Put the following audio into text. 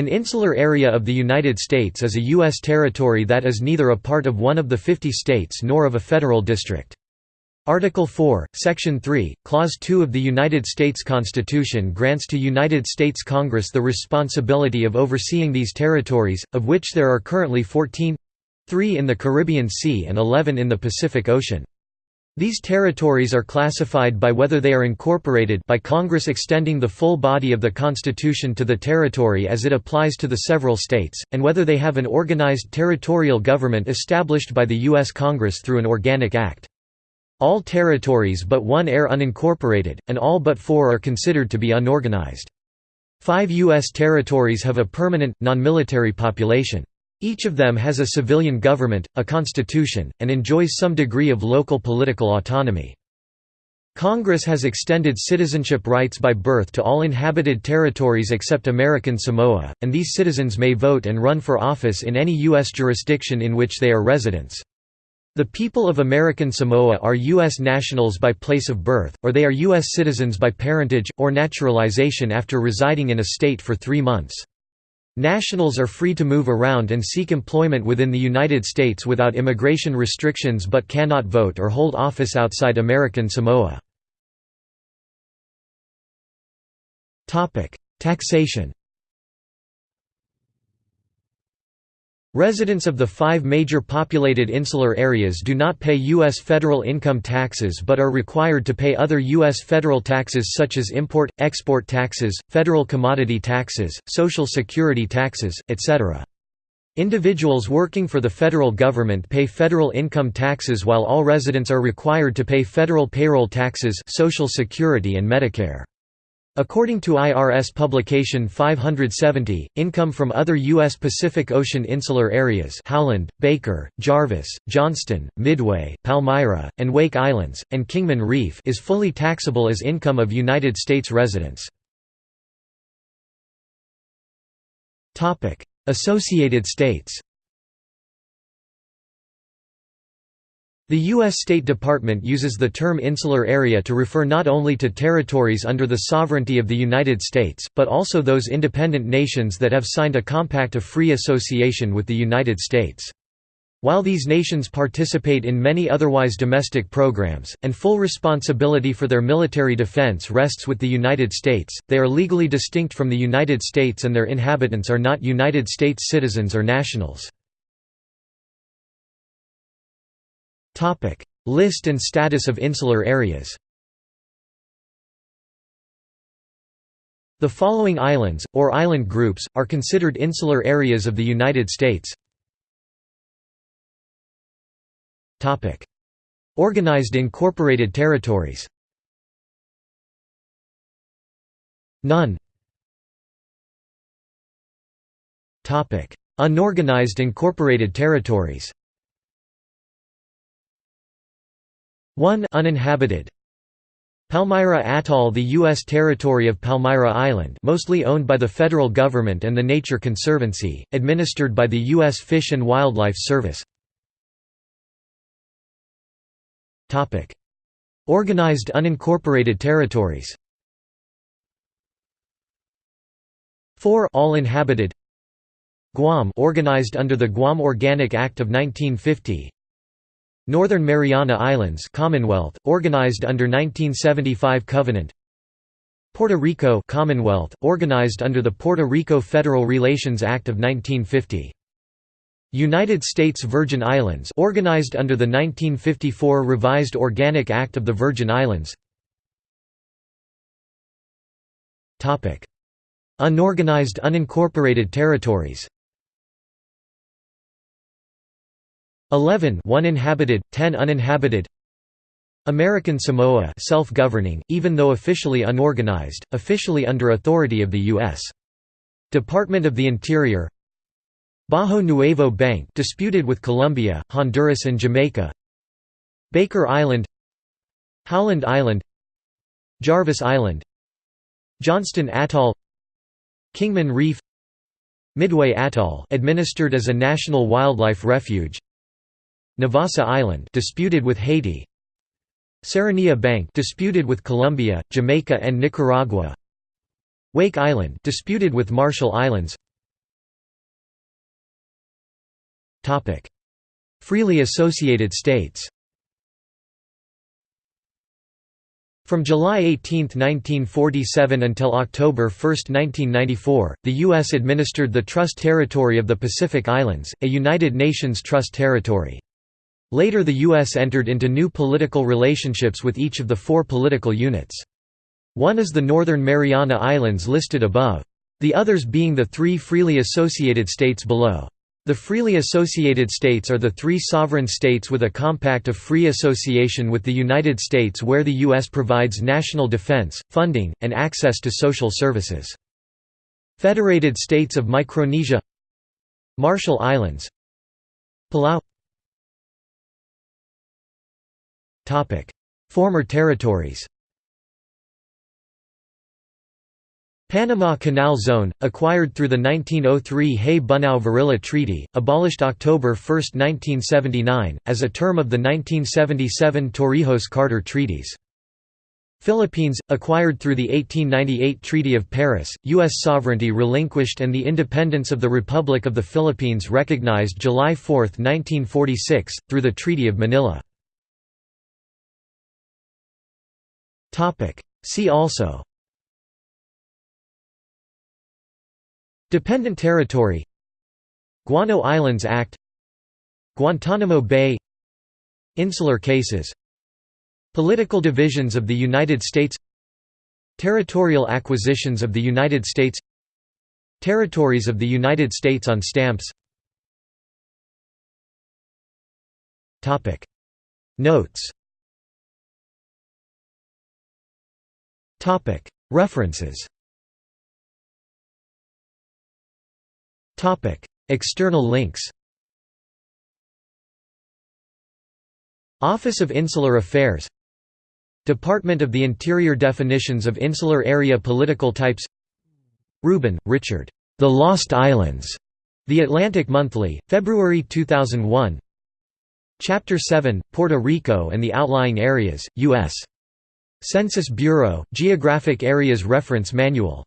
An insular area of the United States is a U.S. territory that is neither a part of one of the 50 states nor of a federal district. Article 4, Section 3, Clause 2 of the United States Constitution grants to United States Congress the responsibility of overseeing these territories, of which there are currently 14—three in the Caribbean Sea and 11 in the Pacific Ocean. These territories are classified by whether they are incorporated by Congress extending the full body of the Constitution to the territory as it applies to the several states, and whether they have an organized territorial government established by the U.S. Congress through an organic act. All territories but one are unincorporated, and all but four are considered to be unorganized. Five U.S. territories have a permanent, non-military population. Each of them has a civilian government, a constitution, and enjoys some degree of local political autonomy. Congress has extended citizenship rights by birth to all inhabited territories except American Samoa, and these citizens may vote and run for office in any U.S. jurisdiction in which they are residents. The people of American Samoa are U.S. nationals by place of birth, or they are U.S. citizens by parentage, or naturalization after residing in a state for three months. Nationals are free to move around and seek employment within the United States without immigration restrictions but cannot vote or hold office outside American Samoa. Taxation Residents of the five major populated insular areas do not pay U.S. federal income taxes but are required to pay other U.S. federal taxes such as import, export taxes, federal commodity taxes, social security taxes, etc. Individuals working for the federal government pay federal income taxes while all residents are required to pay federal payroll taxes social security and Medicare. According to IRS publication 570, income from other U.S. Pacific Ocean insular areas Howland, Baker, Jarvis, Johnston, Midway, Palmyra, and Wake Islands, and Kingman Reef is fully taxable as income of United States residents. Associated States The U.S. State Department uses the term insular area to refer not only to territories under the sovereignty of the United States, but also those independent nations that have signed a compact of free association with the United States. While these nations participate in many otherwise domestic programs, and full responsibility for their military defense rests with the United States, they are legally distinct from the United States and their inhabitants are not United States citizens or nationals. List and status of insular areas. The following islands, or island groups, are considered insular areas of the United States. Organized incorporated territories. None. Unorganized incorporated territories 1 uninhabited Palmyra Atoll The U.S. territory of Palmyra Island mostly owned by the federal government and the Nature Conservancy, administered by the U.S. Fish and Wildlife Service Organized unincorporated territories 4 all inhabited Guam organized under the Guam Organic Act of 1950 Northern Mariana Islands Commonwealth, organized under 1975 Covenant. Puerto Rico Commonwealth, organized under the Puerto Rico Federal Relations Act of 1950 United States Virgin Islands organized under the 1954 Revised Organic Act of the Virgin Islands. Unorganized unincorporated territories 11 one inhabited, 10 uninhabited. American Samoa self-governing, even though officially unorganized, officially under authority of the U.S. Department of the Interior. Bajo Nuevo Bank disputed with Colombia, Honduras and Jamaica. Baker Island. Howland Island. Jarvis Island. Johnston Atoll. Kingman Reef. Midway Atoll administered as a national wildlife refuge Navassa Island disputed with Haiti Serranilla Bank disputed with Colombia, Jamaica and Nicaragua Wake Island disputed with Marshall Islands Topic Freely associated states From July 18, 1947 until October 1, 1994, the U.S. administered the Trust Territory of the Pacific Islands, a United Nations Trust Territory. Later the U.S. entered into new political relationships with each of the four political units. One is the Northern Mariana Islands listed above. The others being the three freely associated states below. The freely associated states are the three sovereign states with a compact of free association with the United States where the U.S. provides national defense, funding, and access to social services. Federated States of Micronesia Marshall Islands Palau Former territories Panama Canal Zone, acquired through the 1903 Hay-Bunau-Varilla Treaty, abolished October 1, 1979, as a term of the 1977 Torrijos-Carter treaties. Philippines, acquired through the 1898 Treaty of Paris, U.S. sovereignty relinquished and the independence of the Republic of the Philippines recognized July 4, 1946, through the Treaty of Manila. See also. Dependent territory. Guano Islands Act. Guantanamo Bay. Insular cases. Political divisions of the United States. Territorial acquisitions of the United States. Territories of the United States on stamps. Notes References. External links. Office of Insular Affairs. Department of the Interior Definitions of Insular Area Political Types. Rubin, Richard. The Lost Islands. The Atlantic Monthly, February 2001 Chapter 7, Puerto Rico and the Outlying Areas, U.S. Census Bureau, Geographic Areas Reference Manual